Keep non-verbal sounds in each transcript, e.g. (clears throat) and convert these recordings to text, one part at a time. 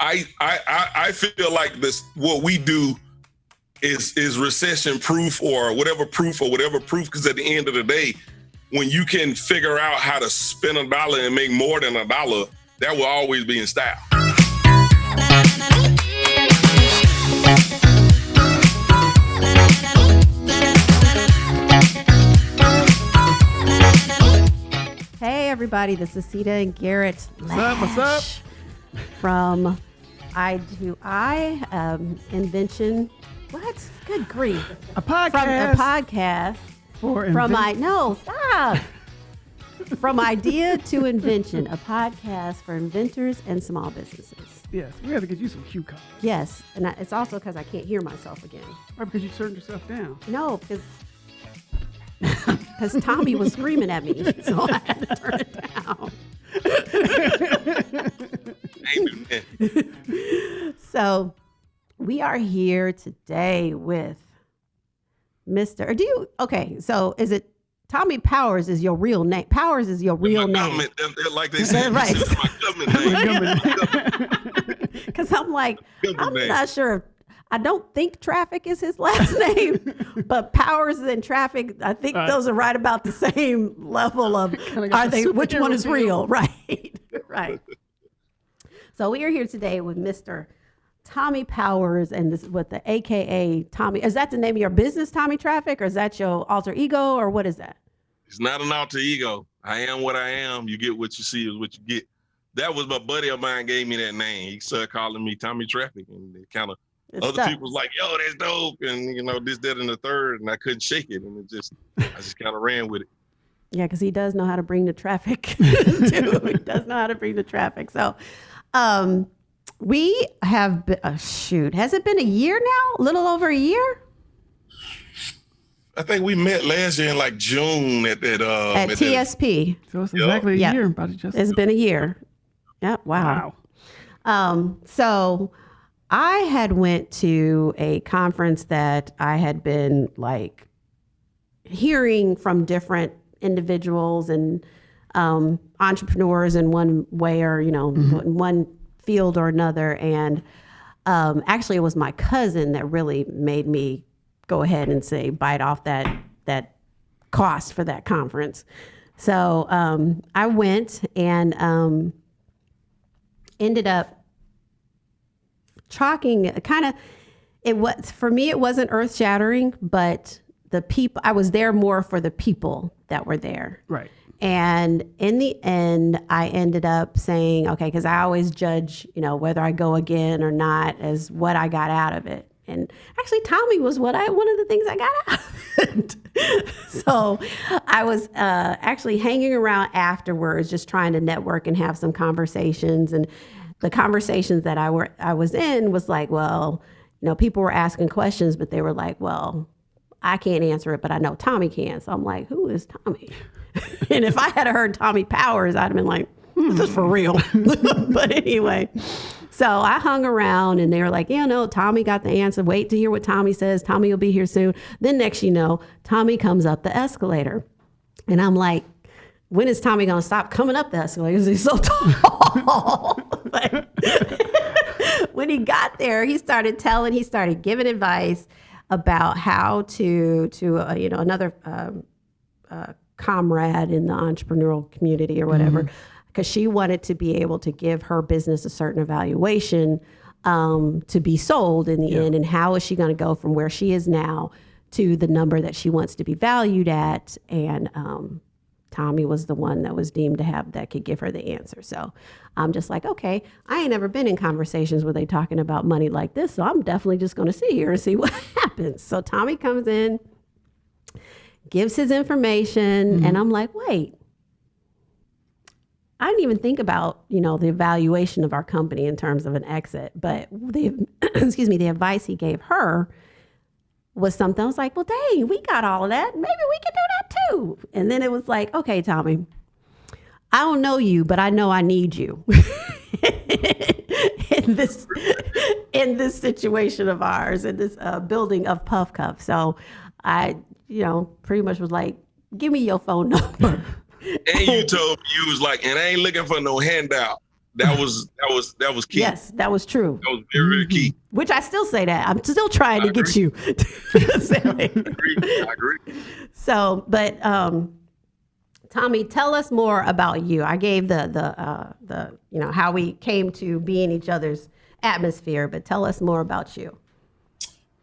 I I I, I feel like this what we do is is recession proof or whatever proof or whatever proof because at the end of the day when you can figure out how to spend a dollar and make more than a dollar that will always be in style Hey everybody, this is Sita and Garrett. What's up? What's up? From I to I um, invention. What? Good grief! A From a podcast podcast. for From I no stop. From idea to invention, a podcast for inventors and small businesses. Yes, we have to get you some cue cards. Yes, and I, it's also because I can't hear myself again. Right, because you turned yourself down. No, because because Tommy was screaming at me, (laughs) so I had to turn it down. Ain't do nothing. So we are here today with Mr. Or do you okay, so is it Tommy Powers is your real name? Powers is your real name. government, like they say, Right. my government (laughs) name. Because (laughs) I'm like, I'm name. not sure if I don't think traffic is his last (laughs) name, but Powers and traffic, I think Right. those are right about the same level of (laughs) got are they which one is feel. real? (laughs) Right. right. So we are here today with Mr. Tommy Powers and this what the AKA Tommy is that the name of your business, Tommy Traffic, or is that your alter ego, or what is that? It's not an alter ego. I am what I am. You get what you see is what you get. That was my buddy of mine gave me that name. He started calling me Tommy Traffic, and it kind of It's other stuck. people was like, "Yo, that's dope," and you know this, that, and the third, and I couldn't shake it, and it just, I just kind of ran with it. Yeah, because he does know how to bring the traffic. (laughs) (laughs) too. He does know how to bring the traffic. So, um, we have been, uh, shoot. Has it been a year now? A little over a year I think we met last year in like June at that. Uh, at that- TSP. So it's Yeah. exactly a Yeah. year. About to just It's been a year. Yeah. Wow. wow. Um, so I had went to a conference that I had been like hearing from different individuals and um, entrepreneurs in one way or you know in one field or another. And um, actually it was my cousin that really made me go ahead and say bite off that that cost for that conference. So um, i went and um, ended up talking kind of it was for me it wasn't earth shattering but the people i was there more for the people that were there. Right. and in the end i ended up saying okay because i always judge you know whether i go again or not as what i got out of it. And actually tommy was what i one of the things i got out of it. (laughs) So i was uh, actually hanging around afterwards just trying to network and have some conversations. And the conversations that i were i was in was like well you know people were asking questions but they were like well I can't answer it, but I know Tommy can. So I'm like, who is Tommy? (laughs) and if I had heard Tommy Powers, I'd have been like, hmm, this is for real. (laughs) but anyway, so I hung around and they were like, yeah, no, Tommy got the answer. Wait to hear what Tommy says. Tommy will be here soon. Then next you know, Tommy comes up the escalator. And I'm like, when is Tommy going to stop coming up the escalator? He's so (laughs) tall. (laughs) When he got there, he started telling, he started giving advice about how to, to uh, you know, another um, uh, comrade in the entrepreneurial community or whatever, because she wanted to be able to give her business a certain evaluation um, to be sold in the end. And how is she going to go from where she is now to the number that she wants to be valued at? And um, Tommy was the one that was deemed to have that could give her the answer. So I'm just like, okay, I ain't never been in conversations where they talking about money like this. So I'm definitely just going to sit here and see (laughs) what happens. So Tommy comes in, gives his information, mm-hmm. and I'm like, wait. I didn't even think about, you know, the evaluation of our company in terms of an exit, but the (clears throat) excuse me, the advice he gave her was something I was like, well, dang, we got all of that. Maybe we can do that too. And then it was like, okay, Tommy, I don't know you, but I know I need you (laughs) in this in this situation of ours, in this uh, building of Puff Cuff. So I, you know, pretty much was like, give me your phone number. (laughs) And you told me you was like, and I ain't looking for no handout. that (laughs) was that was that was key. Yes, that was true. That was very, very key. Which I still say that. I'm still trying I to get you. (laughs) to. Agree. I agree. So, but um, Tommy, tell us more about you. I gave the the uh, the you know how we came to be in each other's atmosphere, but tell us more about you.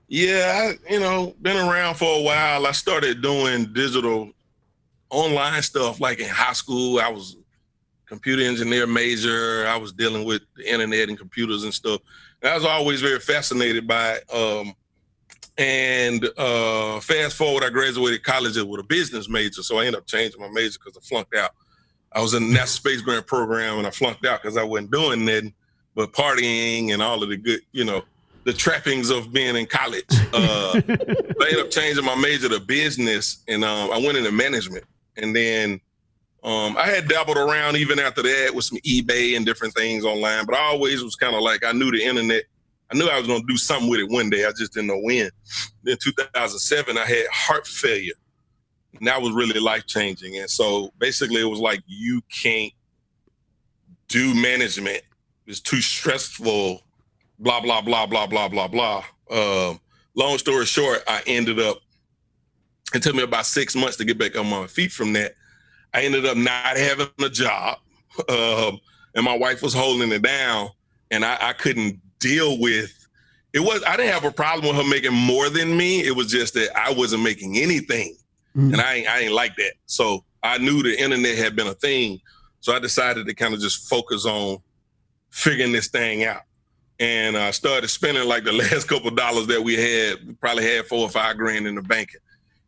Yeah, I, you know, been around for a while. I started doing digital online stuff like in high school. I was computer engineer major. I was dealing with the internet and computers and stuff. I was always very fascinated by it. Um, and uh, fast forward, I graduated college with a business major. So I ended up changing my major because I flunked out. I was in the NASA Space Grant Program and I flunked out because I wasn't doing nothing but partying and all of the good, you know, the trappings of being in college. (laughs) Uh, I ended up changing my major to business and um, I went into management. And then um, I had dabbled around even after that with some eBay and different things online, but I always was kind of like, I knew the internet I knew I was going to do something with it one day. I just didn't know when. Then 2007, I had heart failure. And that was really life changing. And so basically, it was like, you can't do management. It's too stressful, blah, blah, blah, blah, blah, blah, blah. Um, long story short, I ended up, it took me about six months to get back on my feet from that. I ended up not having a job. Um, and my wife was holding it down, and I, I couldn't deal with it was I didn't have a problem with her making more than me. It was just that I wasn't making anything. Mm. And I ain't I ain't like that. So I knew the internet had been a thing. So I decided to kind of just focus on figuring this thing out. And I started spending like the (laughs) last couple dollars that we had, we probably had four or five grand in the bank.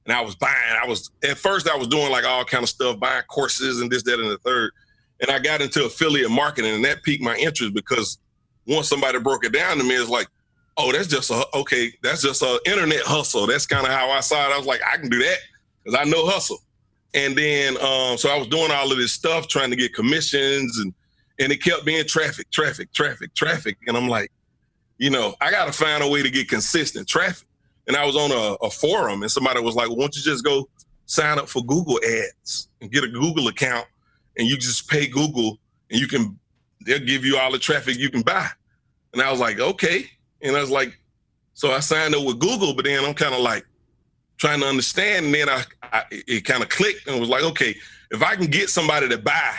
And I was buying, I was at first I was doing like all kind of stuff, buying courses and this, that, and the third. And I got into affiliate marketing and that piqued my interest because once somebody broke it down to me, it's like, oh, that's just a okay, that's just a internet hustle. That's kind of how I saw it. I was like, I can do that because I know hustle. And then um, so I was doing all of this stuff, trying to get commissions, and and it kept being traffic, traffic, traffic, traffic. And I'm like, you know, I got to find a way to get consistent traffic. And I was on a, a forum, and somebody was like, well, "Why don't you just go sign up for Google Ads and get a Google account, and you just pay Google, and you can they'll give you all the traffic you can buy. And I was like, okay. And I was like, so I signed up with Google, but then I'm kind of like trying to understand. And then I, I it kind of clicked and was like, okay, if I can get somebody to buy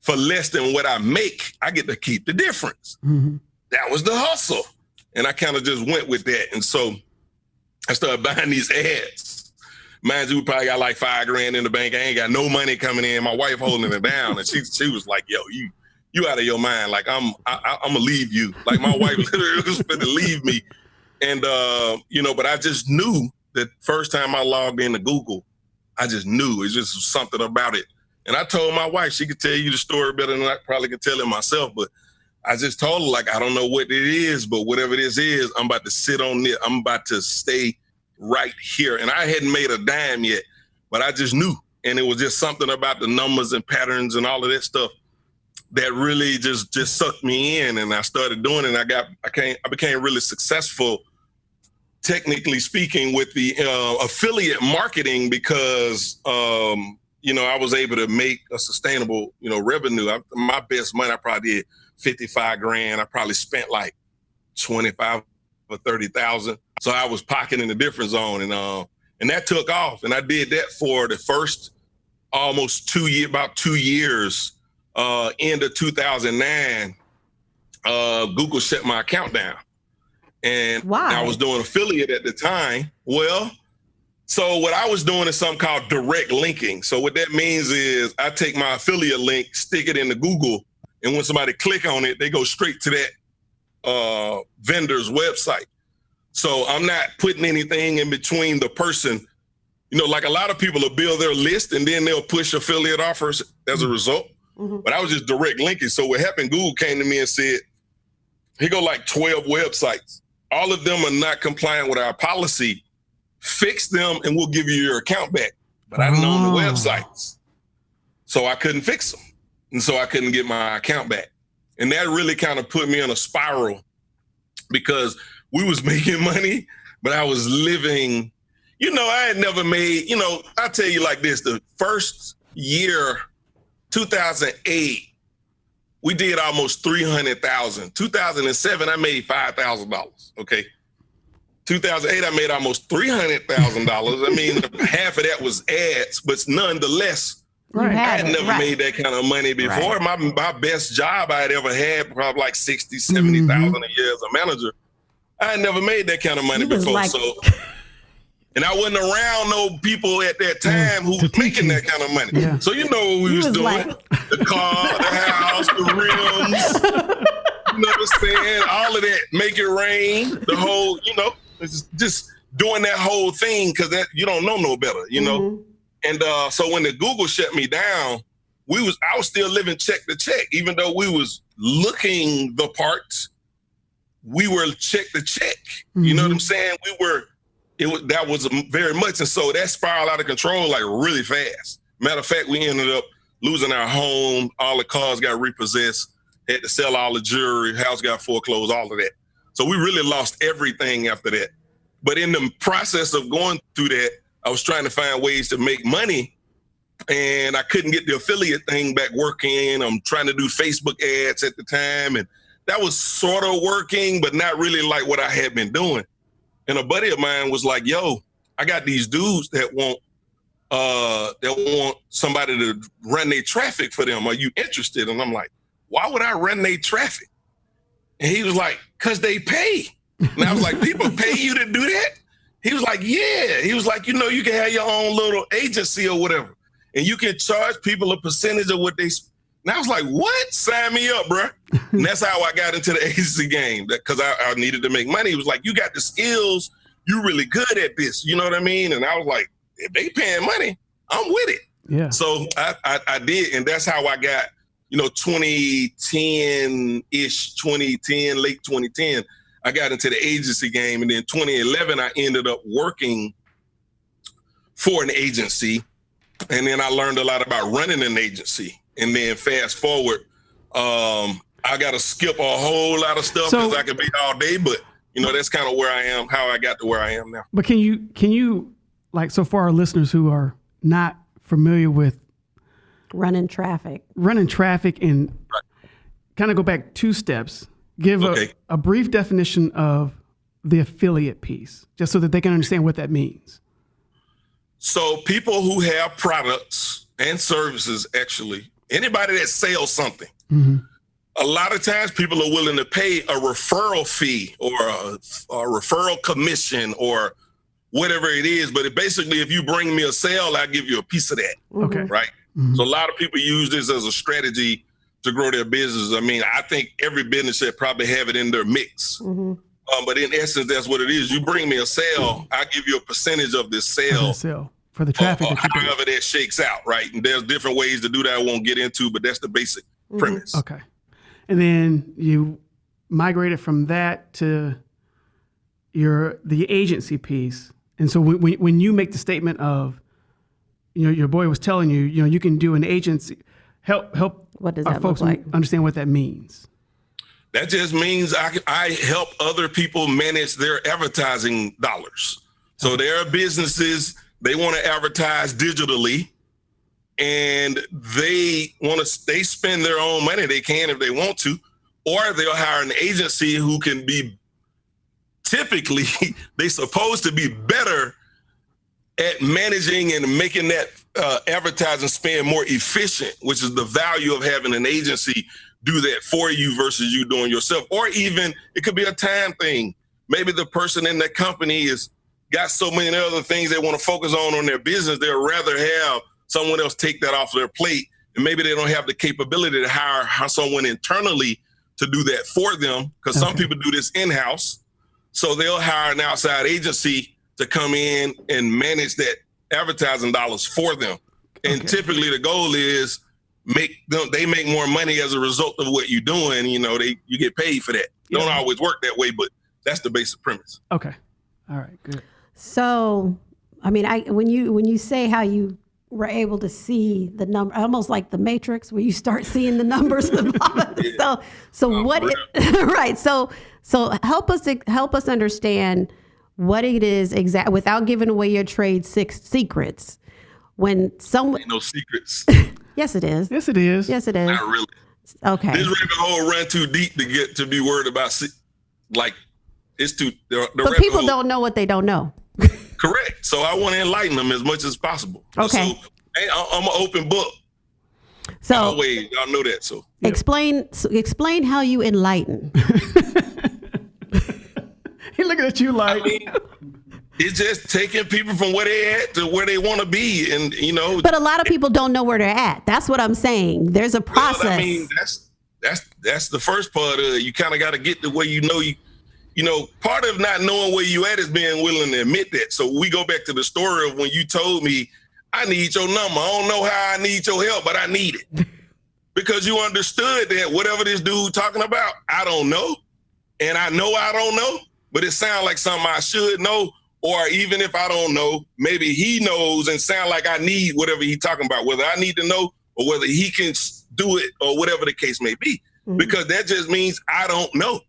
for less than what I make, I get to keep the difference. Mm-hmm. That was the hustle. And I kind of just went with that. And so I started buying these ads. Mind you, we probably got like five grand in the bank. I ain't got no money coming in. My wife holding it down. And she she was like, yo, you you out of your mind. Like I'm, I, am gonna leave you. Like my wife (laughs) literally was to leave me, and uh, you know, but I just knew that first time I logged into Google, I just knew it's just something about it. And I told my wife she could tell you the story better than I probably could tell it myself, but I just told her like I don't know what it is, but whatever this is, I'm about to sit on it. I'm about to stay right here. And I hadn't made a dime yet, but I just knew. And it was just something about the numbers and patterns and all of that stuff that really just just sucked me in and I started doing it and I got I came I became really successful technically speaking with the uh, affiliate marketing because um, you know I was able to make a sustainable you know revenue I, my best money I probably did 55 grand I probably spent like 25 or 30,000 so I was pocketing the difference zone and uh, and that took off and I did that for the first almost two year about two years uh, end of 2009, uh, Google shut my account down. And Why? I was doing affiliate at the time. Well, so what I was doing is something called direct linking. So what that means is I take my affiliate link, stick it into Google, and when somebody click on it, they go straight to that uh, vendor's website. So I'm not putting anything in between the person. You know, like a lot of people will build their list and then they'll push affiliate offers as a result. Mm-hmm. But I was just direct linking. So what happened, Google came to me and said, he go like 12 websites. All of them are not compliant with our policy. Fix them and we'll give you your account back. But I didn't oh. own the ah. websites. So I couldn't fix them. And so I couldn't get my account back. And that really kind of put me in a spiral because we was (laughs) making money, but I was living, you know, I had never made, you know, I tell you like this, the first year 2008 we did almost 300,000. 2007, I made $5,000. Okay. 2008, I made almost $300,000. I mean, (laughs) half of that was ads, but nonetheless, Right. I had had never right. made that kind of money before. Right. My my best job I had ever had, probably like 60, 70,000 a year as a manager. I had never made that kind of money before. like- so and I wasn't around no people at that time who was making that kind of money. Yeah. So you know what we was, was doing. like- (laughs) the car, the house, the rims. you know what I'm saying? All of that. Make it rain. The whole, you know, it's just doing that whole thing because that you don't know no better, you know. Mhm. And uh, so when the Google shut me down, we was I was still living check to check, even though we was looking the parts. We were check to check. You know what I'm saying? We were. It was that was very much, and so that spiraled out of control like really fast. Matter of fact, we ended up losing our home. All the cars got repossessed. Had to sell all the jewelry. House got foreclosed. All of that. So we really lost everything after that. But in the process of going through that, I was trying to find ways to make money and I couldn't get the affiliate thing back working. I'm trying to do Facebook ads at the time and that was sort of working, but not really like what I had been doing. And a buddy of mine was like, yo, I got these dudes that want uh that want somebody to run their traffic for them. Are you interested? And I'm like, why would I run their traffic? And he was like, cause they pay. And I was like, people pay you to do that? He was like, yeah. He was like, you know, you can have your own little agency or whatever, and you can charge people a percentage of what they. sp-" And I was like, what? Sign me up, bruh. (laughs) and that's how I got into the (laughs) agency game because I, I needed to make money. He was like, you got the skills. You really good at this. You know what I mean? And I was like, if they paying money, I'm with it. Yeah. So I, I, I did, and that's how I got, you know, 2010 ish, 2010, late 2010. I got into the agency game, and then 2011, I ended up working for an agency, and then I learned a lot about running an agency. And then fast forward, um, I got to skip a whole lot of stuff So- because I could be all day, but you know that's kind of where I am, how I got to where I am now. But can you can you like so for our listeners who are not familiar with Running traffic. running traffic and kind of go back two steps, give Okay. a, a brief definition of the affiliate piece, just so that they can understand what that means. So people who have products and services, actually, anybody that sells something, Mhm. a lot of times people are willing to pay a referral fee or a, a referral commission or whatever it is. But it basically, if you bring me a sale, I give you a piece of that, Okay. right? Mhm. So a lot of people use this as a strategy to grow their business. I mean, I think every business should probably have it in their mix. hmm Um, but in essence, that's what it is. You bring me a sale, I give you a percentage of this sale the sale for the traffic that however that shakes out, right? And there's different ways to do that I won't get into, but that's the basic Mm-hmm. premise. Okay. And then you migrated from that to your the agency piece. And so when- when you make the statement of, you know, your boy was telling you, you know, you can do an agency, help help What does our that folks look like? understand what that means. That just means I, I help other people manage their advertising dollars. So uh-huh. there are businesses, they want to advertise digitally and they want to, they spend their own money. They can if they want to, or they'll hire an agency who can be typically, (laughs) they supposed to be better at managing and making that uh, advertising spend more efficient, which is the value of having an agency do that for you versus you doing yourself. Or even it could be a time thing. Maybe the person in that company is got so many other things they want to focus on on their business. They'd rather have someone else take that off their plate. And maybe they don't have the capability to hire, hire someone internally to do that for them. Because some people do this in-house. So they'll hire an outside agency to come in and manage that advertising dollars for them. And Okay. typically the goal is make them they make more money as a result of what you're doing. You know, they you get paid for that. Don't always work that way, but that's the basic premise. Okay. All right. Good. So, I mean, I when you when you say how you were able to see the number, almost like the Matrix, where you start seeing the numbers. of (laughs) all of this. So, so what? It, (laughs) right. So, so help us help us understand what it is exact without giving away your trade six secrets. When someone, Ain't no secrets. (laughs) yes, it is. Yes, it is. Yes, it is. Not really. Okay. This rabbit hole run too deep to get to be worried about. se- Like it's too. The, the But people hole- don't know what they don't know. (laughs) correct. So I want to enlighten them as much as possible. Okay. So, hey, I- I'm an open book. So Always, y'all know that. So explain so explain how you enlighten. (laughs) (laughs) He looking at you like, I mean, it's just taking people from where they at to where they want to be, and you know. But a lot of people don't know where they're at. That's what I'm saying. There's a well, process. I mean, that's that's that's the first part of it. You kind of got to get to where you know you. You know, part of not knowing where you at is being willing to admit that. So we go back to the story of when you told me, I need your number. I don't know how I need your help, but I need it. (laughs) because you understood that whatever this dude talking about, I don't know. And I know I don't know, but it sounds like something I should know. Or even if I don't know, maybe he knows and sound like I need whatever he talking about, whether I need to know or whether he can do it or whatever the case may be. Mhm. Because that just means I don't know.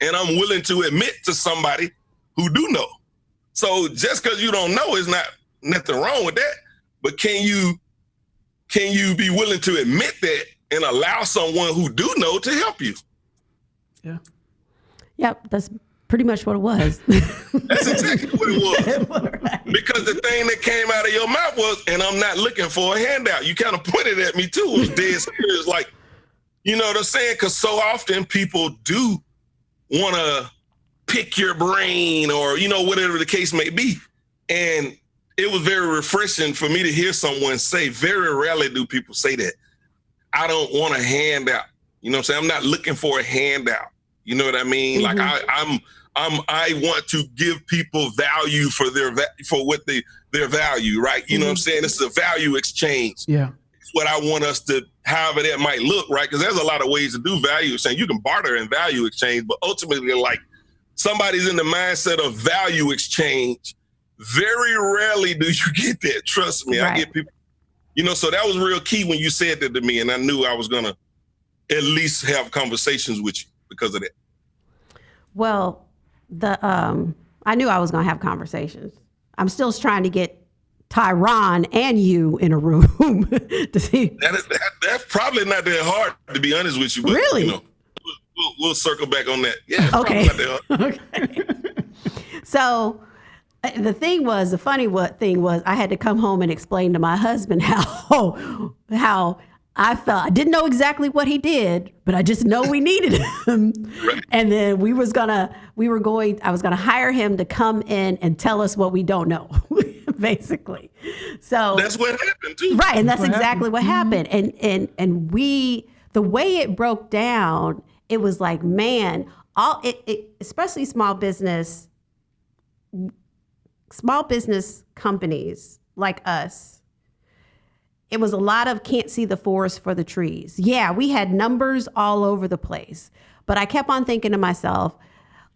And I'm willing to admit to somebody who do know. So just because you don't know is not nothing wrong with that. But can you can you be willing to admit that and allow someone who do know to help you? yeah. Yep, that's pretty much what it was. (laughs) That's exactly what it was. (laughs) Because the thing that came out of your mouth was, and I'm not looking for a handout. You kind of pointed at me too. It was dead (laughs) serious. Like, you know what I'm saying? Because so often people do want to pick your brain or, you know, whatever the case may be. And it was very refreshing for me to hear someone say, very rarely do people say that. I don't want a handout. You know what I'm saying? I'm not looking for a handout. You know what I mean? Like Mhm. I, I'm I'm I want to give people value for their va- for what they their value, right? You know what I'm mm-hmm. saying? This is a value exchange. Yeah. It's what I want us to however that might look, right? Because there's a lot of ways to do value exchange. You can barter and value exchange, but ultimately, like somebody's in the mindset of value exchange. Very rarely do you (laughs) get that. Trust me, I get people. You know, so that was real key when you said that to me, and I knew I was gonna at least have conversations with you because of that. well, the um, I knew I was gonna have conversations. I'm still trying to get Tyron and you in a room (laughs) to see. That is, that, that's probably not that hard, to be honest with you. But, Really? You know, we'll, we'll, we'll circle back on that. Yeah, Okay. probably not that hard. (laughs) okay. So uh, the thing was, the funny what thing was, I had to come home and explain to my husband (laughs) how how I felt. I didn't know exactly what he did, but I just know we (laughs) needed him. Right. And then we was gonna, we were going, I was gonna hire him to come in and tell us what we don't know, (laughs) basically. So That's what happened too. Right, and that's what exactly what mm-hmm. happened. And and and we the way it broke down, it was like, man, all it, it especially small business small business companies like us. It was a lot of can't see the forest for the trees. Yeah, we had numbers all over the place. But I kept on thinking to myself,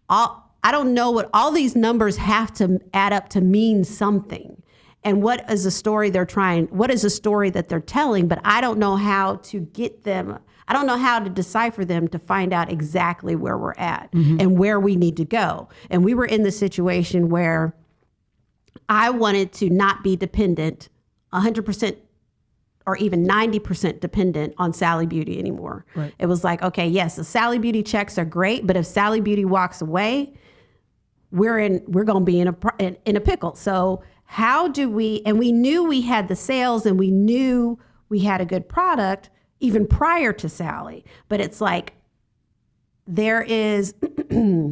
all, I don't know what all these numbers have to add up to mean something. And what is a story they're trying, what is a story that they're telling, but I don't know how to get them, I don't know how to decipher them to find out exactly where we're at mm-hmm. and where we need to go. And we were in the situation where I wanted to not be dependent 100% or even 90% dependent on Sally Beauty anymore. Right. It was like, okay, yes, the Sally Beauty checks are great, but if Sally Beauty walks away, we're in we're going to be in a in, in a pickle. So how do we and we knew we had the sales and we knew we had a good product even prior to Sally, but it's like there is (clears throat)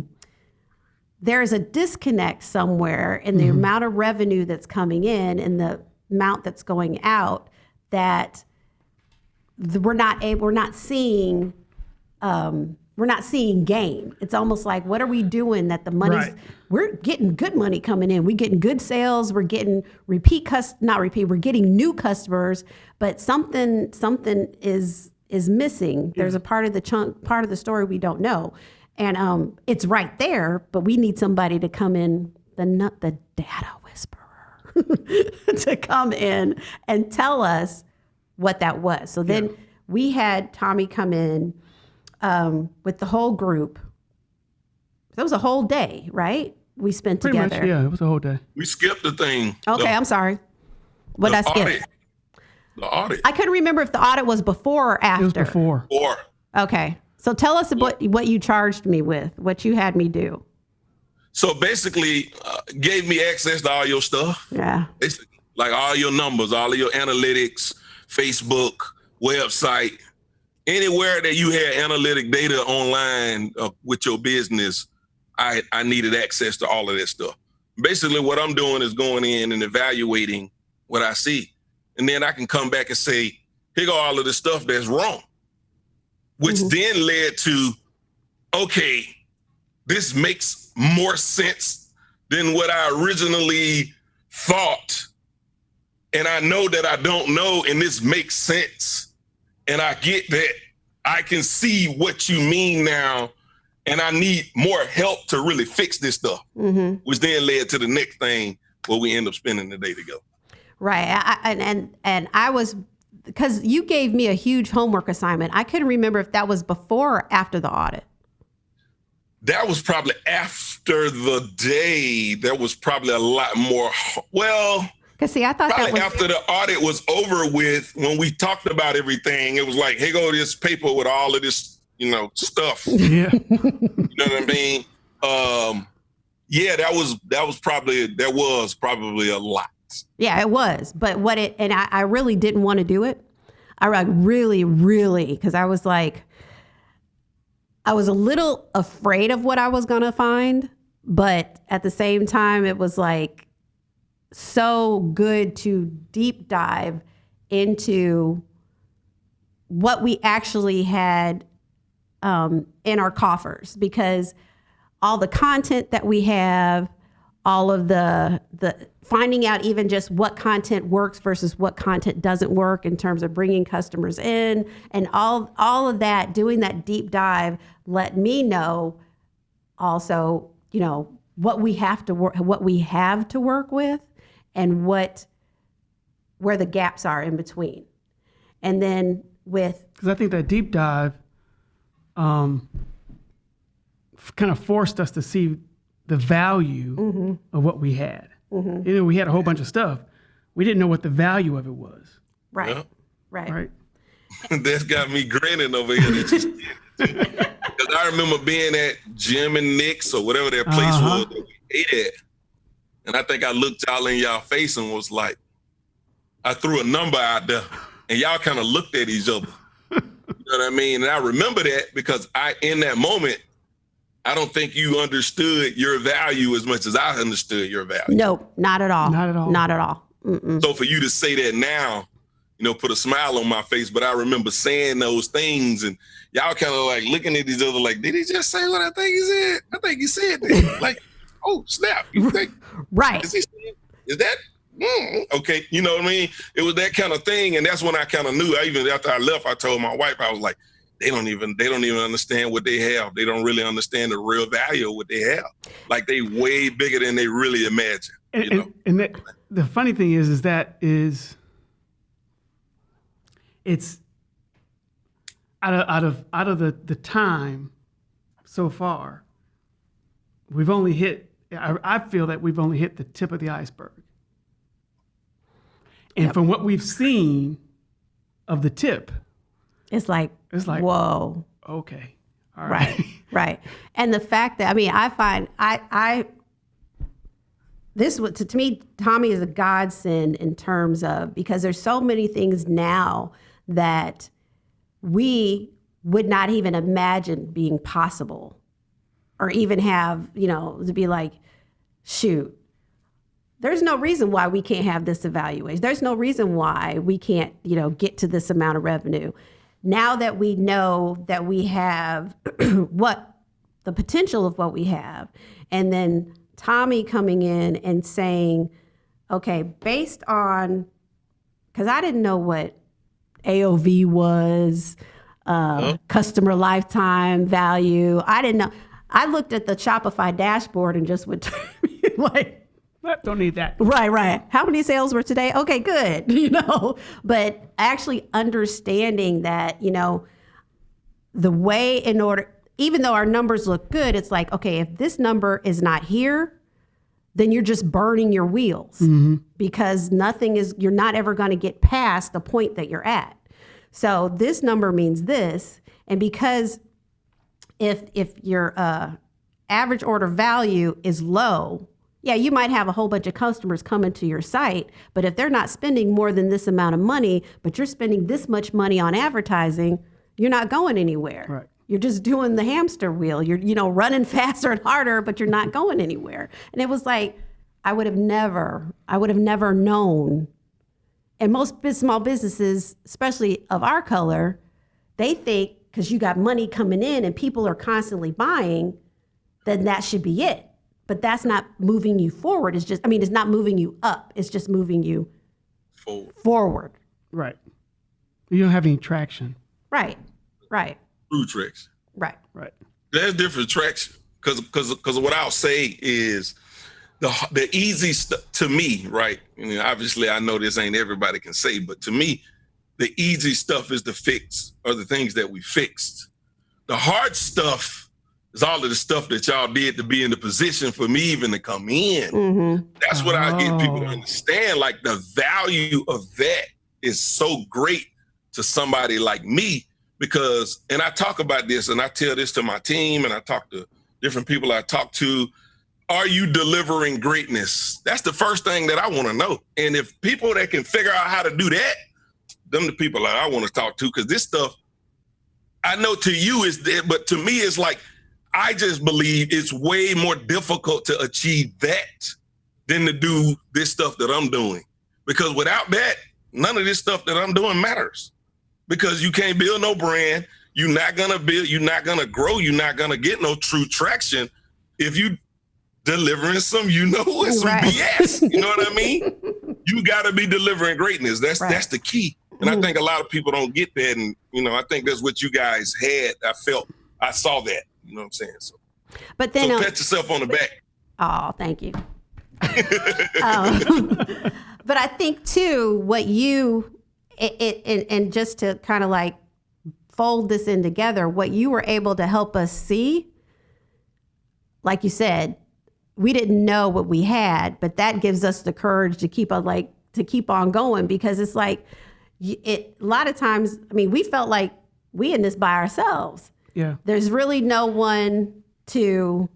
there is a disconnect somewhere in the mm-hmm. amount of revenue that's coming in and the amount that's going out that we're not able we're not seeing um, we're not seeing gain. It's almost like what are we doing that the money's Right. we're getting good money coming in. We're getting good sales. We're getting repeat cus not repeat. We're getting new customers, but something something is is missing. There's a part of the chunk part of the story we don't know, and um, it's right there. But we need somebody to come in the nut the data (laughs) to come in and tell us what that was. So then we had Tommy come in um, with the whole group. That was a whole day, right? We spent Pretty together. much, yeah. It was a whole day. We skipped the thing. Okay, the, I'm sorry. What the did I skip? audit. The audit. I couldn't remember if the audit was before or after. It was before. or Okay. So tell us what what you charged me with, what you had me do. So basically, uh, gave me access to all your stuff. Yeah. Basically, like all your numbers, all of your analytics, Facebook, website, anywhere that you had analytic data online uh, with your business, I, I needed access to all of that stuff. Basically, what I'm doing is going in and evaluating what I see. And then I can come back and say, here go all of the stuff that's wrong, which Mhm. then led to, okay, this makes more sense than what I originally thought. And I know that I don't know, and this makes sense. And I get that I can see what you mean now, and I need more help to really fix this stuff, Mm-hmm. which then led to the next thing where we end up spending the day together. Right. I, and and and I was because you gave me a huge homework assignment. I couldn't remember if that was before or after the audit. That was probably after the day. There was probably a lot more. Well, Because see, I thought that probably was after the audit was over with, when we talked about everything, it was like, here go this paper with all of this, you know, stuff. (laughs) Yeah. You Yeah. know what I mean? Um, yeah, that was that was probably there was probably a lot. yeah, it was. But what it and I, I really didn't want to do it. I like really, really because I was like, I was a little afraid of what I was gonna find, but at the same time, it was like so good to deep dive into what we actually had um, in our coffers because all the content that we have all of the the finding out even just what content works versus what content doesn't work in terms of bringing customers in and all all of that doing that deep dive let me know also you know what we have to work what we have to work with and what where the gaps are in between. And then with Because I think that deep dive um, kind of forced us to see the value Mm-hmm. of what we had. You know, we had a whole bunch of stuff. We didn't know what the value of it was, right Yeah. right right? (laughs) That's got me grinning over here. Because (laughs) I remember being at Jim and Nick's or whatever that place Uh-huh. was that we ate at. And I think I looked y'all in y'all face and was like, I threw a number out there and y'all kind of looked at each other. (laughs) You know what I mean? And I remember that because I, in that moment, I don't think you understood your value as much as I understood your value. no not at all Not at all. not at all Mm-mm. So for you to say that now, you know, put a smile on my face. But I remember saying those things, and y'all kind of like looking at each other, like, did he just say what I think he said? I think he said that. (laughs) like, oh snap! You think right is he? Is that? Mm, okay, you know what I mean. It was that kind of thing, and that's when I kind of knew. I even after I left, I told my wife, I was like, they don't even they don't even understand what they have. They don't really understand the real value of what they have. Like they way bigger than they really imagine. And, You know. and, and that, the funny thing is, is that is it's out of out of out of the the time so far. We've only hit. I, I feel that we've only hit the tip of the iceberg. And from what we've seen of the tip, it's like it's like whoa. okay, all right, right. (laughs) right. And the fact that i mean i find i i this was to, to me tommy is a godsend in terms of because there's so many things now that we would not even imagine being possible or even have you know to be like shoot there's no reason why we can't have this evaluation. There's no reason why we can't you know get to this amount of revenue now that we know that we have (clears throat) what the potential of what we have and then tommy coming in and saying okay based on because i didn't know what aov was uh, customer lifetime value i didn't know. I looked at the shopify dashboard and just went (laughs) like don't need that. Right, right. How many sales were today? Okay, good. (laughs) You know, but actually understanding that, you know, the way in order, even though our numbers look good, it's like, okay, if this number is not here, then you're just burning your wheels because nothing is, you're not ever going to get past the point that you're at. So this number means this. And because if if your uh, average order value is low, yeah, you might have a whole bunch of customers coming to your site, but if they're not spending more than this amount of money, but you're spending this much money on advertising, you're not going anywhere. Right. You're just doing the hamster wheel. You're you know running (laughs) faster and harder, but you're not going anywhere. And it was like I would have never, I would have never known. And most small businesses, especially of our color, they think because you got money coming in and people are constantly buying, then that should be it. But that's not moving you forward. It's just, I mean, it's not moving you up. It's just moving you Forward. forward. Right. You don't have any traction. Right. Right. True tricks. Right. Right. There's different traction because because because what I'll say is the the easy stuff to me, right? I mean, obviously, I know this ain't everybody can say, but to me, the easy stuff is the fix or the things that we fixed. The hard stuff is all of the stuff that y'all did to be in the position for me even to come in. Mm-hmm. That's what I get people to Oh. understand. Like the value of that is so great to somebody like me because, and I talk about this and I tell this to my team and I talk to different people I talk to. Are you delivering greatness? That's the first thing that I want to know. And if people that can figure out how to do that, them the people that I want to talk to because this stuff, I know to you is there, but to me it's like I just believe it's way more difficult to achieve that than to do this stuff that I'm doing. Because without that, none of this stuff that I'm doing matters. Because you can't build no brand, you're not gonna build, you're not gonna grow, you're not gonna get no true traction if you delivering some, you know, it's (laughs) some Right. BS. You know what I mean? (laughs) You gotta be delivering greatness. That's Right. that's the key. And I Mhm. think a lot of people don't get that. And you know, I think that's what you guys had. I felt I saw that. You know what I'm saying? So, But then, so uh, pat yourself on the back. oh, thank you. (laughs) um, (laughs) but I think too, what you it, it and, and just to kind of like fold this in together, what you were able to help us see, like you said, we didn't know what we had, but that gives us the courage to keep on like to keep on going because it's like it. A lot of times, I mean, we felt like we in this by ourselves Yeah. there's really no one to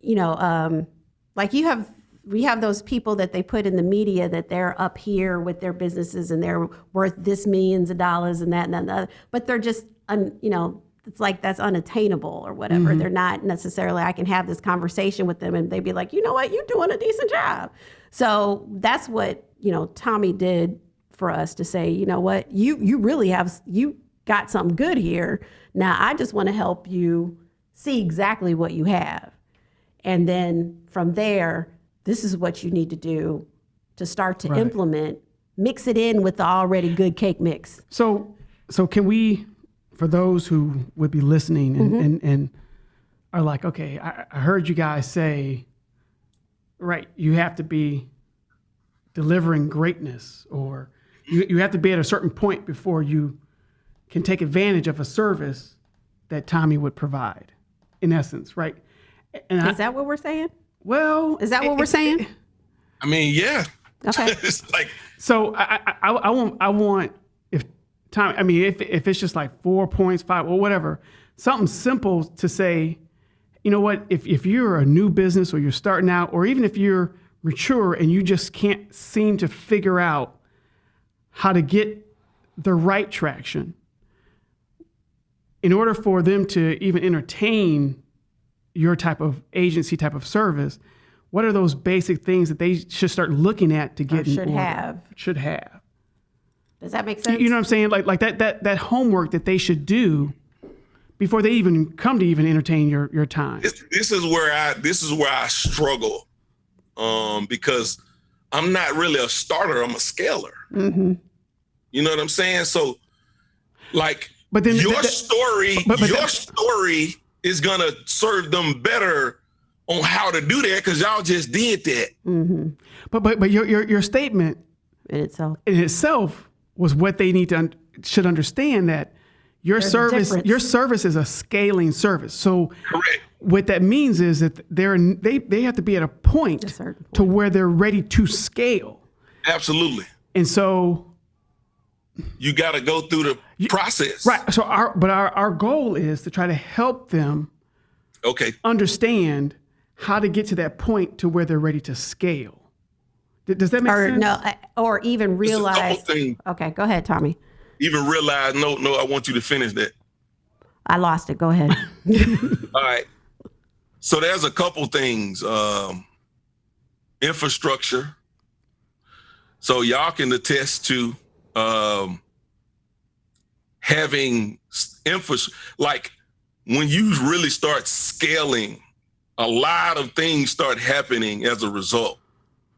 you know um like you have we have those people that they put in the media that they're up here with their businesses and they're worth this millions of dollars and that and that and other, but they're just un, you know it's like that's unattainable or whatever. They're not necessarily i can have this conversation with them and they'd be like you know what? You're doing a decent job. So that's what you know tommy did for us to say you know what? You you really have you got something good here now i just want to help you see exactly what you have. And then from there this is what you need to do to start to Right. implement mix it in with the already good cake mix. So, so can we, for those who would be listening and, mm-hmm. and, and are like, okay, I, I heard you guys say, right, you have to be delivering greatness, or you, you have to be at a certain point before you can take advantage of a service that Tommy would provide, in essence, right? And I, is that what we're saying well, is that what it- we're it- saying I mean, yeah. okay (laughs) it's like So I, I, I, I want I want if time I mean if if it's just like four points five or whatever something simple to say, you know what if if you're a new business or you're starting out or even if you're mature and you just can't seem to figure out how to get the right traction in order for them to even entertain your type of agency type of service what are those basic things that they should start looking at to get in should order? have. should have does that make sense you know what i'm saying like like that that that homework that they should do before they even come to even entertain your your time this, this is where I this is where I struggle, um, because I'm not really a starter. I'm a scaler. hmm You know what I'm saying? So, like but then your that- that- story, but- but your that- story is gonna serve them better on how to do that because y'all just did that. hmm but but but your your, your statement in itself in itself was what they need to un- should understand that your There's service your service is a scaling service so Correct. what that means is that they're they they have to be at a point A certain to where they're ready to scale Absolutely. and so you got to go through the You- process. Right. So our but our, our goal is to try to help them Okay. understand how to get to that point to where they're ready to scale. Th- Does that make Or sense? no, or even realize. couple. Okay, go ahead, Tommy. Even realize. No, no. I want you to finish that. I lost it. Go ahead. (laughs) All right. So there's a couple things. Um, infrastructure. So y'all can attest to um, having infra like when you really start scaling, a lot of things start happening as a result,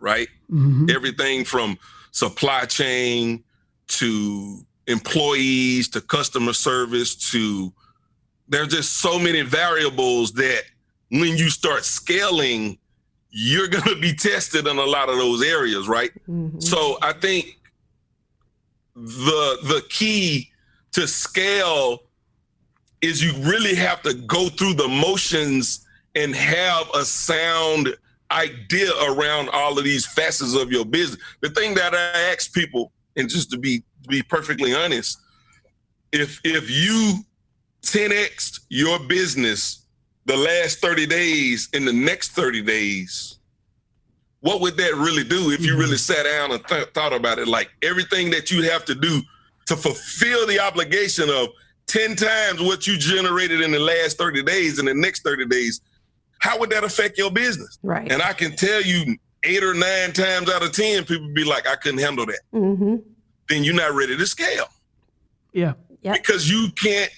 right? Mhm. everything from supply chain to employees to customer service to there's just so many variables that when you start scaling you're going to be tested in a lot of those areas right Mhm. so i think the the key to scale is you really have to go through the motions and have a sound idea around all of these facets of your business. The thing that I ask people, and just to be to be perfectly honest, if if you 10x your business the last 30 days in the next 30 days, what would that really do if you really sat down and th- thought about it? Like everything that you have to do to fulfill the obligation of 10 times what you generated in the last 30 days in the next 30 days, how would that affect your business? right. And I can tell you eight or nine times out of 10, people be like, I couldn't handle that. hmm Then you're not ready to scale Yeah. Yep. because you can't,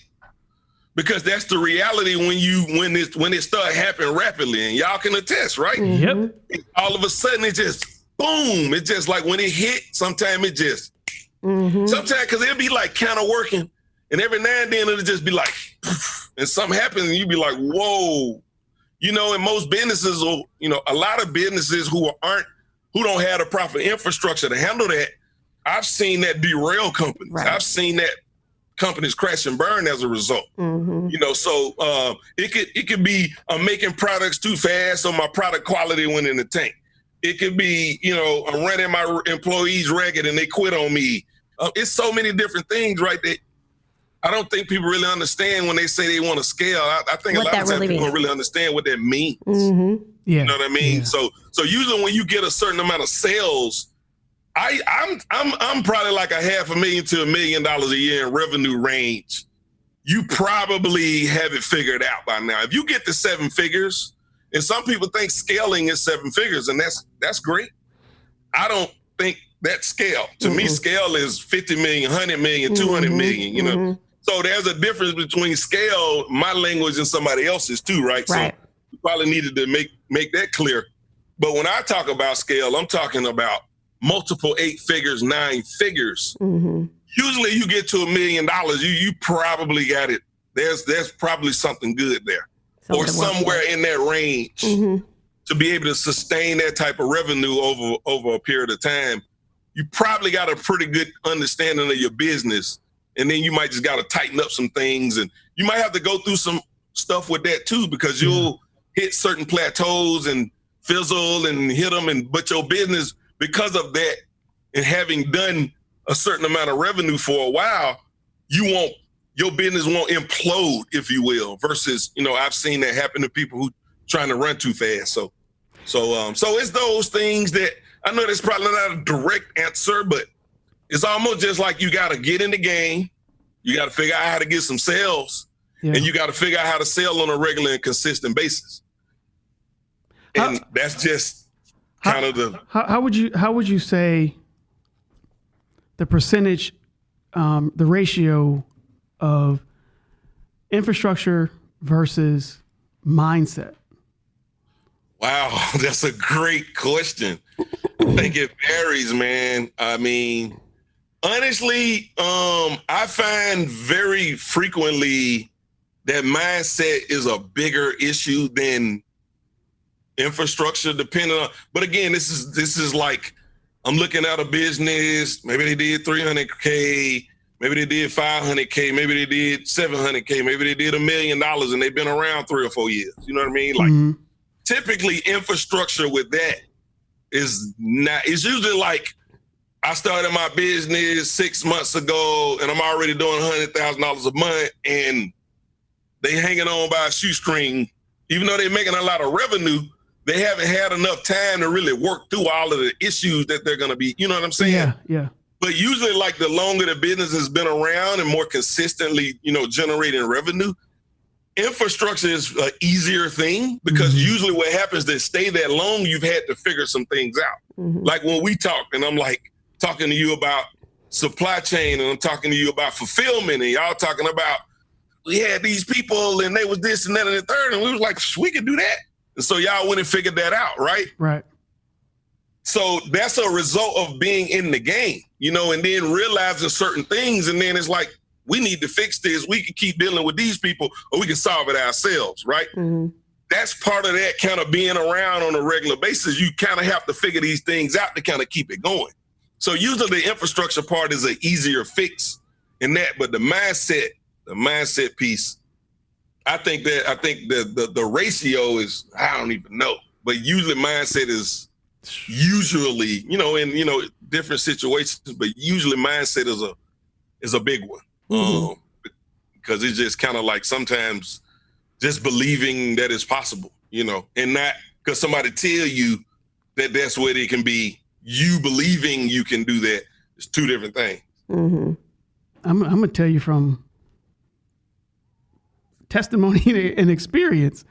because that's the reality when you, when it, when it start happening rapidly and y'all can attest, right? Mhm. Yep. All of a sudden it just, boom. It's just like when it hit, sometimes it just, Mhm. sometimes, cause it'll be like kind of working and every now and then it'll just be like, (laughs) and something happens and you be like, whoa. You know, and most businesses, or you know, a lot of businesses who aren't, who don't have the proper infrastructure to handle that, I've seen that derail companies. Right. I've seen that companies crash and burn as a result. Mhm. You know, so uh, it could it could be I'm making products too fast, so my product quality went in the tank. It could be, you know, I'm running my employees ragged and they quit on me. Uh, it's so many different things, right? That I don't think people really understand when they say they want to scale. I, I think What a lot of times really people means. don't really understand what that means. Mhm. Yeah. You know what I mean? Yeah. So so usually when you get a certain amount of sales, I I'm I'm I'm probably like a half a million to a million dollars a year in revenue range. You probably have it figured out by now. If you get to seven figures, and some people think scaling is seven figures, and that's that's great. I don't think that scale. To me, Mhm. scale is 50 million, 100 million, 200 Mhm. million, you know. Mhm. So there's a difference between scale, my language, and somebody else's too, right? Right. So you probably needed to make make that clear. But when I talk about scale, I'm talking about multiple eight figures, nine figures. Mhm. Usually you get to a million dollars, you you probably got it. There's there's probably something good there. or Something work somewhere in that range. Mhm. to be able to sustain that type of revenue over over a period of time. You probably got a pretty good understanding of your business. And then you might just got to tighten up some things and you might have to go through some stuff with that too because you'll hit certain plateaus and fizzle and hit them and but your business because of that and having done a certain amount of revenue for a while you won't your business won't implode if you will versus you know i've seen that happen to people who trying to run too fast so so um so it's those things that i know that's probably not a direct answer but it's almost just like you got to get in the game you got to figure out how to get some sales Yeah. and you got to figure out how to sell on a regular and consistent basis. And How- that's just how- of the How, how would you how would you say the percentage, um, the ratio of infrastructure versus mindset? wow. (laughs) That's a great question. I think it varies, man. I mean, honestly, um, I find very frequently that mindset is a bigger issue than infrastructure, depending on. But again, this is this is like I'm looking at a business. Maybe they did 300k. Maybe they did 500k. Maybe they did 700k. Maybe they did a million dollars, and they've been around three or four years. You know what I mean? Like Mhm. typically, infrastructure with that is not. It's usually like I started my business six months ago, and I'm already doing hundred thousand dollars a month, and they hanging on by a shoestring. Even though they're making a lot of revenue, they haven't had enough time to really work through all of the issues that they're going to be. You know what I'm saying? Yeah, yeah. But usually, like the longer the business has been around and more consistently, you know, generating revenue, infrastructure is an easier thing because Mhm. usually what happens to stay that long, you've had to figure some things out. Mhm. Like when we talk, and I'm like talking to you about supply chain, and I'm talking to you about fulfillment, and y'all talking about we had these people and they was this and that and the third, and we was like, we can do that. And so y'all went and figured that out, right? Right. So that's a result of being in the game, you know, and then realizing certain things. And then it's like, we need to fix this. We can keep dealing with these people or we can solve it ourselves, right? Mhm. That's part of that kind of being around on a regular basis. You kind of have to figure these things out to kind of keep it going. So usually the infrastructure part is an easier fix in that, but the mindset, the mindset piece, I think that I think the the, the ratio is I don't even know, but usually mindset is usually you know in you know different situations but usually mindset is a is a big one Mhm. um because it's just kind of like sometimes just believing that it's possible you know and not because somebody tell you that that's what it can be you believing you can do that is two different things Mhm. I'm, I'm gonna tell you from testimony (laughs) and experience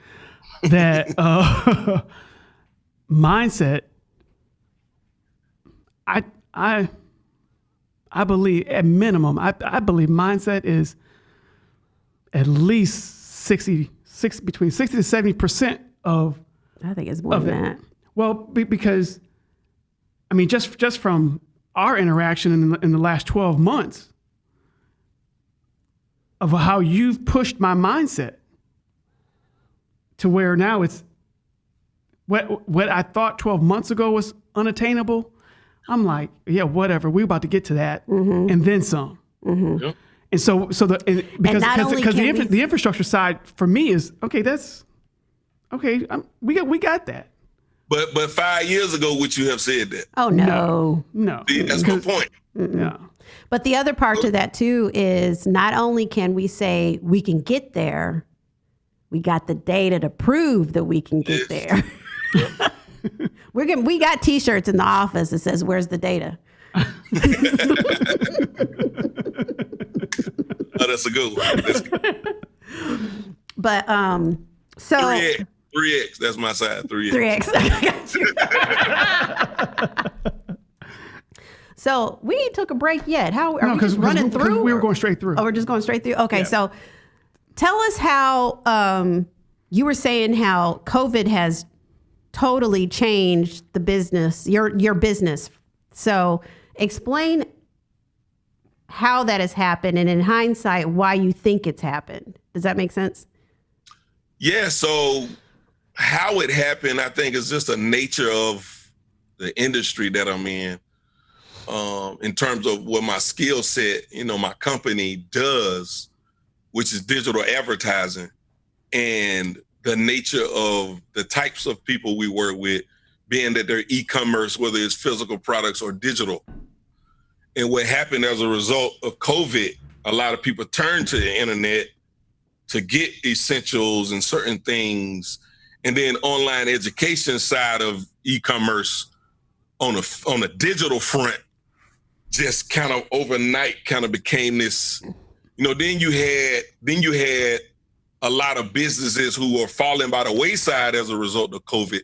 that (laughs) uh, mindset. I I I believe at minimum. I I believe mindset is at least 60, 60 between sixty to seventy percent of I think it's more than that. well, be, because I mean, just just from our interaction in the, in the last twelve months of how you've pushed my mindset to where now it's what what I thought twelve months ago was unattainable. I'm like, yeah, whatever. We're about to get to that, mm-hmm. and then some. Mm-hmm. Yeah. And so, so the and because not because, the, infra, we- the infrastructure side for me is okay. That's okay. i we got we got that. but but five years ago would you have said that Oh no. No, See, that's my point yeah, But the other part to that too is not only can we say we can get there, we got the data to prove that we can get there. (laughs) We're getting, we got T-shirts in the office that says "Where's the data?" (laughs) oh that's a good one that's good. But um, so 3x 3x that's my side 3x three X. (laughs) so we ain't took a break yet. How are no, we just running through? we were going straight through. Oh, we're just going straight through. Okay, Yeah. so tell us how um, you were saying how COVID has totally changed the business, your your business. So explain how that has happened, and in hindsight, why you think it's happened. Does that make sense? Yeah, so how it happened, I think, is just the nature of the industry that I'm in. Um, in terms of what my skill set, you know, my company does, which is digital advertising, and the nature of the types of people we work with, being that they're e-commerce, whether it's physical products or digital. And what happened as a result of COVID, a lot of people turned to the internet to get essentials and certain things and then online education side of e-commerce on a on a digital front just kind of overnight kind of became this you know then you had then you had a lot of businesses who are falling by the wayside as a result of covid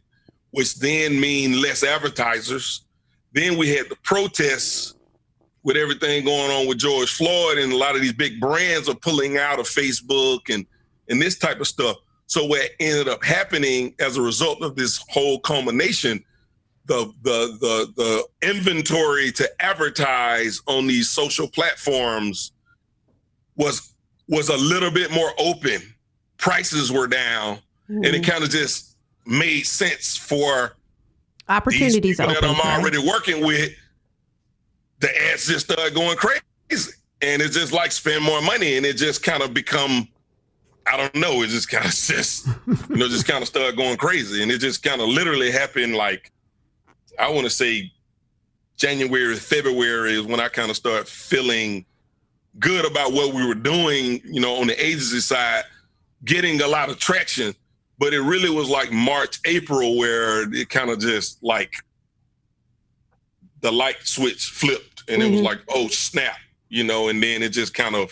which then mean less advertisers then we had the protests with everything going on with George Floyd and a lot of these big brands are pulling out of Facebook and and this type of stuff. So what ended up happening as a result of this whole culmination, the the the the inventory to advertise on these social platforms was was a little bit more open. Prices were down, and it hmm. kind of just made sense for Opportunities people open. that I'm right? already working with, the ads just started going crazy. And it's just like spend more money and it just kind of become, I don't know, it just kind of (laughs) just, you know, just kind of started going crazy. And it just kind of literally happened like, I want to say January, February is when I kind of start feeling good about what we were doing, you know, on the agency side, getting a lot of traction. But it really was like March, April where it kind of just like the light switch flipped and mm-hmm. it was like, oh snap, you know, and then it just kind of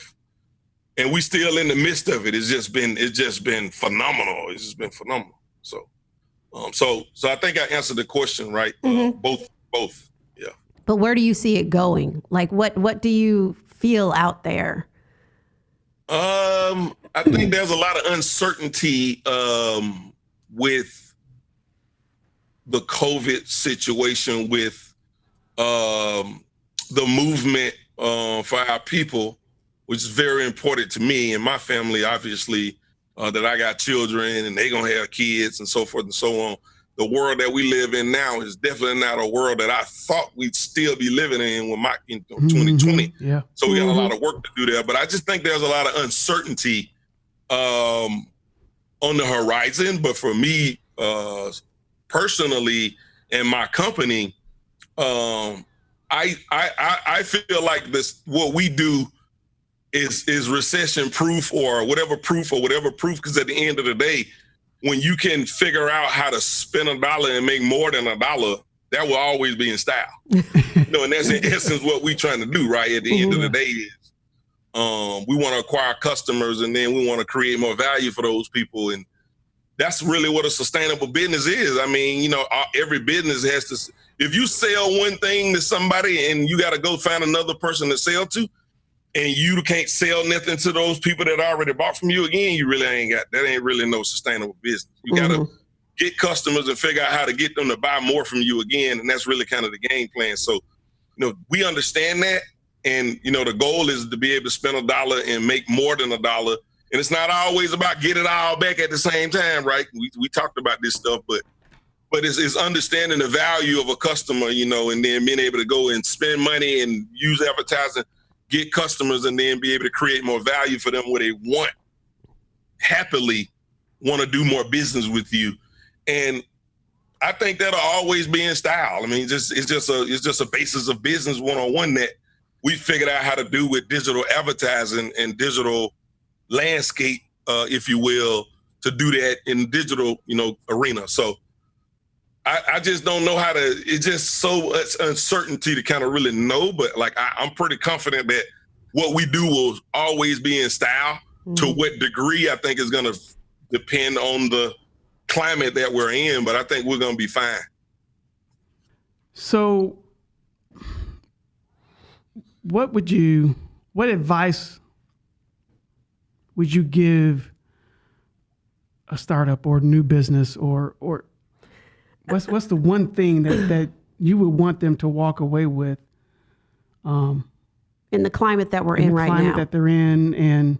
and we still in the midst of it. It's just been it's just been phenomenal. It's just been phenomenal. So um so so I think I answered the question right. Uh, mm-hmm. Uh, both both. Yeah. But where do you see it going? Like what what do you feel out there? Um I think there's a lot of uncertainty um with the COVID situation with um, the movement uh, for our people, which is very important to me and my family, obviously, uh, that I got children and they gonna have kids and so forth and so on. The world that we live in now is definitely not a world that I thought we'd still be living in when my in 2020. Mm-hmm. Yeah. So we got mm-hmm. a lot of work to do there, but I just think there's a lot of uncertainty um, on the horizon. But for me uh, personally and my company, um, I, I I feel like this what we do is is recession proof or whatever proof or whatever proof because at the end of the day when you can figure out how to spend a dollar and make more than a dollar that will always be in style (laughs) you know and that's in essence what we're trying to do right at the mm-hmm. end of the mm-hmm. day is um, we want to acquire customers and then we want to create more value for those people and that's really what a sustainable business is i mean you know every business has to if you sell one thing to somebody and you got to go find another person to sell to, and you can't sell nothing to those people that already bought from you again, you really ain't got that ain't really no sustainable business. You mm-hmm. gotta get customers and figure out how to get them to buy more from you again. And that's really kind of the game plan. So, you know, we understand that. And, you know, the goal is to be able to spend a dollar and make more than a dollar. And it's not always about get it all back at the same time, right? We, we talked about this stuff, but but it's, it's understanding the value of a customer, you know, and then being able to go and spend money and use advertising, get customers, and then be able to create more value for them where they want happily want to do more business with you. And I think that'll always be in style. I mean, just it's just a it's just a basis of business one on one that we figured out how to do with digital advertising and digital landscape, uh, if you will, to do that in digital, you know, arena. So I, I, just don't know how to. It's just so much uncertainty to kind of really know. But like I, am pretty confident that what we do will always be in style. Mm-hmm. To what degree, I think is going to depend on the climate that we're in. But I think we're going to be fine. So, what would you? What advice would you give a startup or new business or or what's what's the one thing that that you would want them to walk away with? Um, in the climate that we're in, in right climate that they're in, and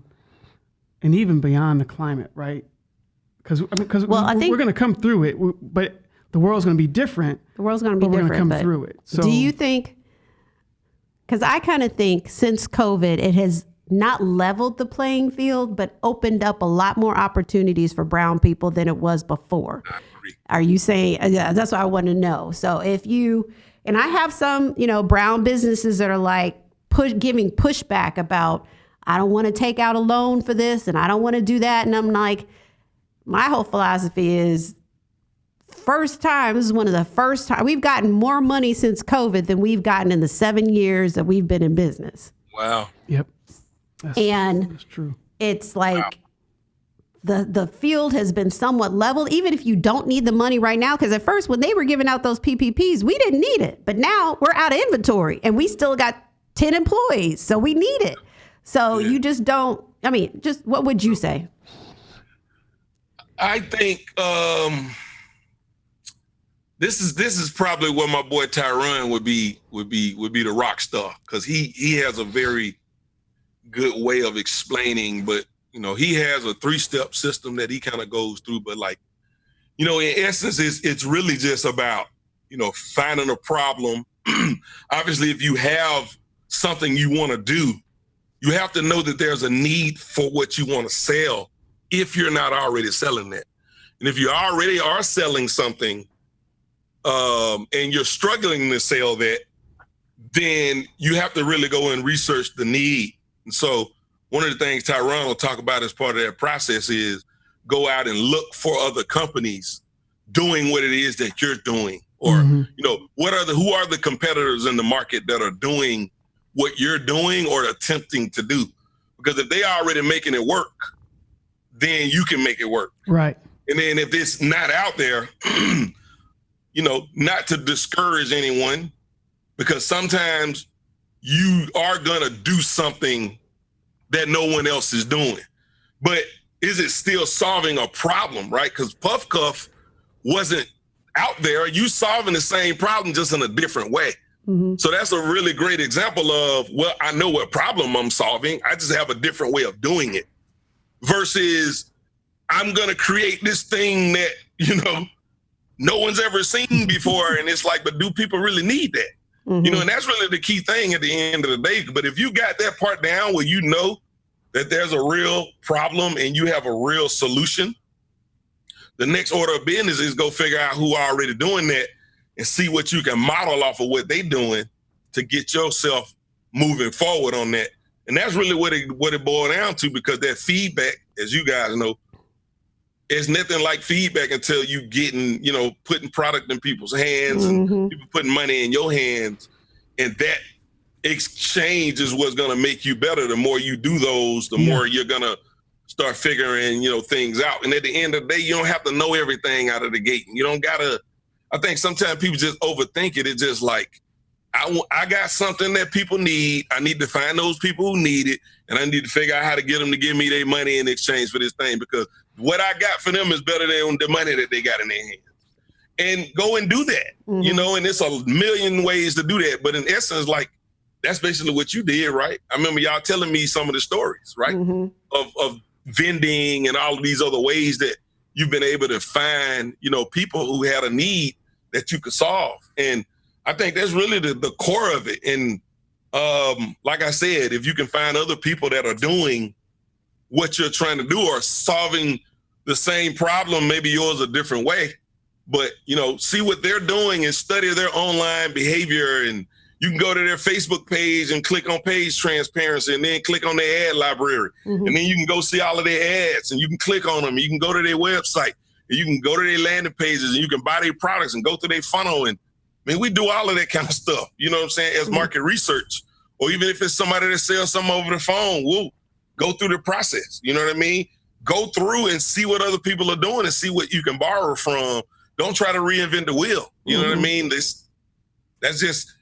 and even beyond the climate, right? Because I mean, because well, we, I think we're going to come through it, but the world's going to be different. The world's going to be different. We're going to come through it. So, do you think? Because I kind of think since COVID, it has not leveled the playing field, but opened up a lot more opportunities for brown people than it was before. Are you saying, uh, yeah, that's what I want to know. So if you, and I have some, you know, brown businesses that are like push, giving pushback about, I don't want to take out a loan for this and I don't want to do that. And I'm like, my whole philosophy is first time, this is one of the first time we've gotten more money since COVID than we've gotten in the seven years that we've been in business. Wow. Yep. That's, and that's true. It's like wow. the the field has been somewhat leveled, even if you don't need the money right now. Because at first, when they were giving out those PPPs, we didn't need it, but now we're out of inventory, and we still got ten employees, so we need it. So yeah. you just don't. I mean, just what would you say? I think um, this is this is probably where my boy Tyrone would be would be would be the rock star because he he has a very good way of explaining, but you know, he has a three-step system that he kind of goes through. But like, you know, in essence, it's it's really just about, you know, finding a problem. (clears throat) Obviously, if you have something you want to do, you have to know that there's a need for what you want to sell if you're not already selling it. And if you already are selling something um, and you're struggling to sell that, then you have to really go and research the need. And so one of the things Tyron will talk about as part of that process is go out and look for other companies doing what it is that you're doing. Or mm-hmm. you know what are the who are the competitors in the market that are doing what you're doing or attempting to do? Because if they are already making it work then you can make it work. Right. And then if it's not out there (clears throat) you know not to discourage anyone because sometimes you are going to do something that no one else is doing but is it still solving a problem right because puff cuff wasn't out there, you solving the same problem just in a different way. Mm-hmm. So that's a really great example of, well, I know what problem I'm solving. I just have a different way of doing it versus I'm going to create this thing that, (laughs) you know, no one's ever seen before. and it's like, but do people really need that? Mm-hmm. You know, and that's really the key thing at the end of the day. But if you got that part down where you know that there's a real problem and you have a real solution, the next order of business is go figure out who are already doing that and see what you can model off of what they doing to get yourself moving forward on that. And that's really what it what it boiled down to because that feedback, as you guys know, is nothing like feedback until you getting, you know, putting product in people's hands mm-hmm. and people putting money in your hands. And that exchange is what's gonna make you better. The more you do those, the yeah. more you're gonna start figuring, you know, things out. And at the end of the day, you don't have to know everything out of the gate. You don't gotta. I think sometimes people just overthink it. It's just like, I I got something that people need. I need to find those people who need it, and I need to figure out how to get them to give me their money in exchange for this thing because what I got for them is better than the money that they got in their hands. And go and do that, mm-hmm. you know. And it's a million ways to do that, but in essence, like that's basically what you did, right? I remember y'all telling me some of the stories, right, mm-hmm. of of vending and all of these other ways that you've been able to find, you know, people who had a need that you could solve. And I think that's really the, the core of it. And um, like I said, if you can find other people that are doing what you're trying to do or solving the same problem, maybe yours a different way, but you know, see what they're doing and study their online behavior and you can go to their Facebook page and click on page transparency and then click on their ad library. Mm-hmm. And then you can go see all of their ads and you can click on them. You can go to their website and you can go to their landing pages and you can buy their products and go through their funnel. And I mean, we do all of that kind of stuff, you know what I'm saying, as mm-hmm. market research. Or even if it's somebody that sells something over the phone, we'll go through the process. You know what I mean? Go through and see what other people are doing and see what you can borrow from. Don't try to reinvent the wheel. You know mm-hmm. what I mm-hmm. mean? This that's just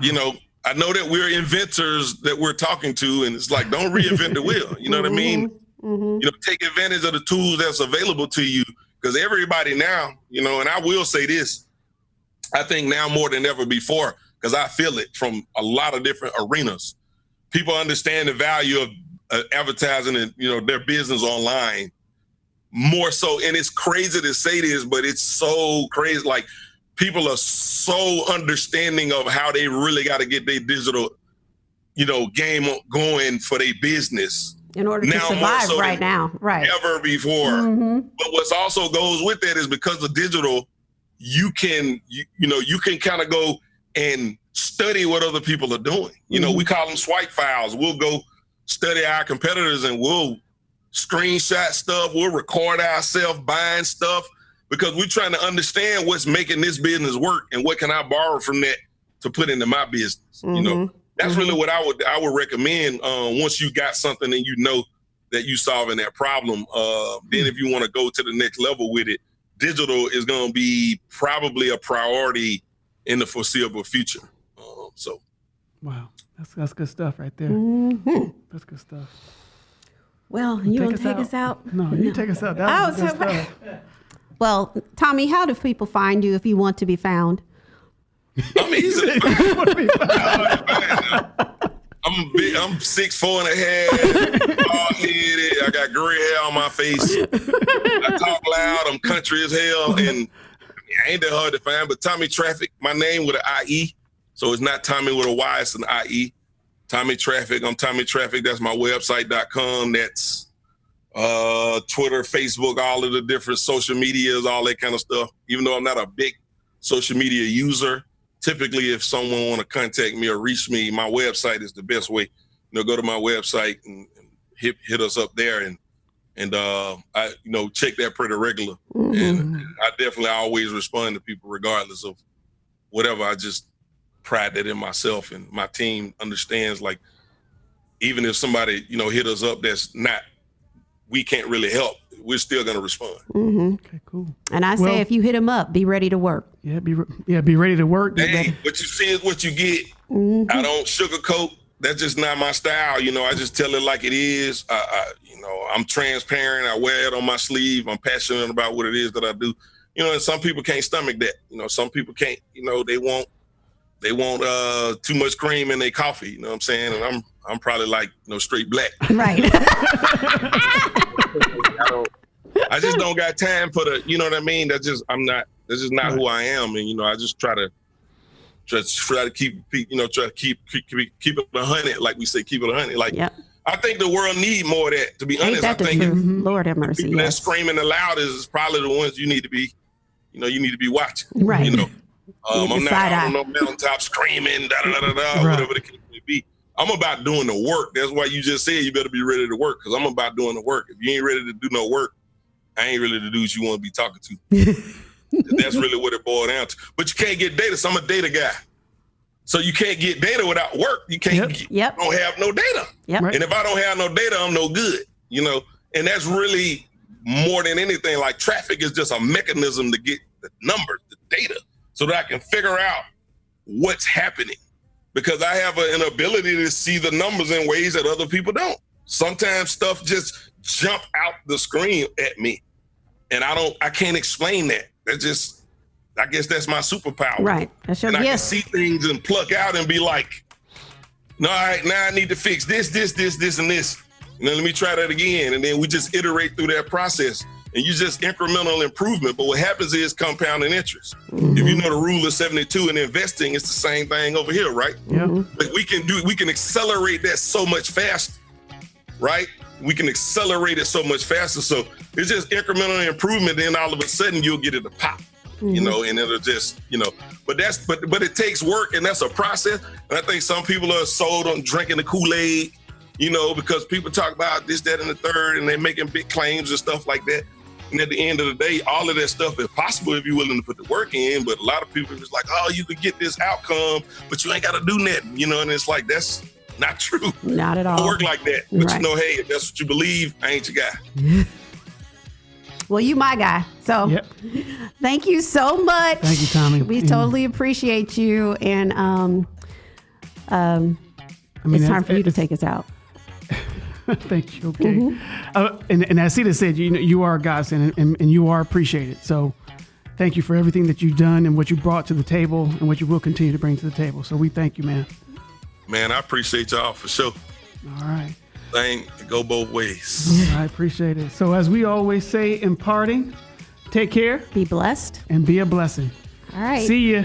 you know, I know that we're inventors that we're talking to, and it's like, don't reinvent the wheel. You know what I mean? Mm-hmm. mm-hmm. You know, take advantage of the tools that's available to you because everybody now, you know, and I will say this, I think now more than ever before, because I feel it from a lot of different arenas. People understand the value of uh, advertising and you know their business online more so, and it's crazy to say this, but it's so crazy. Like people are so understanding of how they really got to get their digital, you know, game going for their business. In order now, to survive so right now, right? Ever before. Mm-hmm. But what's also goes with that is because of digital, you can, you, you know, you can kind of go and study what other people are doing. You know, mm-hmm. we call them swipe files. We'll go study our competitors and we'll screenshot stuff. We'll record ourselves buying stuff because we're trying to understand what's making this business work and what can I borrow from that to put into my business. Mm-hmm. You know, mm-hmm. that's mm-hmm. really what I would I would recommend. Um, once you got something and you know that you solving that problem, uh, then if you want to go to the next level with it, digital is going to be probably a priority in the foreseeable future. Um, so, wow, that's that's good stuff right there. Mm-hmm. That's good stuff. Well, you, want to take us out? No, you no. take us out. That was good stuff. Well, Tommie, how do people find you if you want to be found? I'm (laughs) easy. (laughs) I'm big, I'm six four and a half, bald headed. I got gray hair on my face. I talk loud. I'm country as hell, and I ain't that hard to find. But Tommie Traffic, my name with an IE, so it's not Tommy with a Y. It's an IE. Tommie Traffic. I'm Tommie Traffic. That's my website.com. That's uh, Twitter, Facebook, all of the different social medias, all that kind of stuff. Even though I'm not a big social media user, typically, if someone want to contact me or reach me, my website is the best way. You know, go to my website and, and hit hit us up there, and and uh, I you know check that pretty regular. And I definitely always respond to people regardless of whatever. I just pride that in myself, and my team understands. Like, even if somebody you know hit us up, that's not we can't really help. We're still gonna respond. mm-hmm. Okay, cool. And I say, if you hit them up, be ready to work. Yeah, be re- yeah, be ready to work. Be Hey, what you see is what you get. I don't sugarcoat. That's just not my style. You know, I just tell it like it is. I, I, you know, I'm transparent. I wear it on my sleeve. I'm passionate about what it is that I do. You know, and some people can't stomach that. You know, some people can't. You know, they want they want uh too much cream in their coffee. You know what I'm saying? And I'm I'm probably like you know straight black. Right. I (laughs) don't. I just don't got time for the. You know what I mean? That's just I'm not. That's just not who I am. And you know, I just try to just try to keep you know try to keep keep keep, keep it a hundred like we say keep it a hundred. Like yep. I think the world need more of that. To be Ain't honest, I think truth? Lord have mercy. people that's screaming the loudest is probably the ones you need to be. You know, you need to be watching. Right. You know, um, I'm not side out eye. on no mountaintop screaming da da da da Right. whatever the case may be. I'm about doing the work. That's why you just said you better be ready to work because I'm about doing the work. If you ain't ready to do no work, I ain't really the dudes you want to be talking to. (laughs) That's really what it boiled down to. But you can't get data. So I'm a data guy. So you can't get data without work. You can't. Yep. Get, Yep. Don't have no data. Yep. And if I don't have no data, I'm no good. You know, and that's really more than anything. Like traffic is just a mechanism to get the numbers, the data, so that I can figure out what's happening. Because I have an ability to see the numbers in ways that other people don't. Sometimes stuff just jump out the screen at me, and I don't. I can't explain that. That just. I guess that's my superpower Right. That's your and I can see things and pluck out and be like, no, all right, now I need to fix this, this, this, this, and this. And then let me try that again. And then we just iterate through that process. And you just incremental improvement. But what happens is compounding interest. If you mm-hmm. know the rule of 72 in investing, it's the same thing over here, right? Yeah. But we can do we can accelerate that so much faster, right? We can accelerate it so much faster. So it's just incremental improvement. Then all of a sudden you'll get it to pop, you know, and it'll just, you know. But that's but but it takes work and that's a process. And I think some people are sold on drinking the Kool-Aid, you know, because people talk about this, that, and the third, and they're making big claims and stuff like that. And at the end of the day, all of that stuff is possible if you're willing to put the work in. But a lot of people is like, oh, you could get this outcome, but you ain't got to do nothing, you know. And it's like that's not true. Not at Don't all. work like that. But Right. you know, hey, if that's what you believe, I ain't your guy. Well, you my guy. So Yep. (laughs) thank you so much. Thank you, Tommie. We And- totally appreciate you. And um, um, I mean, it's time for you to take us out. (laughs) (laughs) Thank you. Okay. Mm-hmm. Uh, and, and as Sita said, you know, you are a godsend and, and, and you are appreciated. So thank you for everything that you've done and what you brought to the table and what you will continue to bring to the table. So we thank you, man. Man, I appreciate y'all for sure. All right. Thing go both ways. I appreciate it. So as we always say in parting, take care Be blessed. and be a blessing. All right. See ya.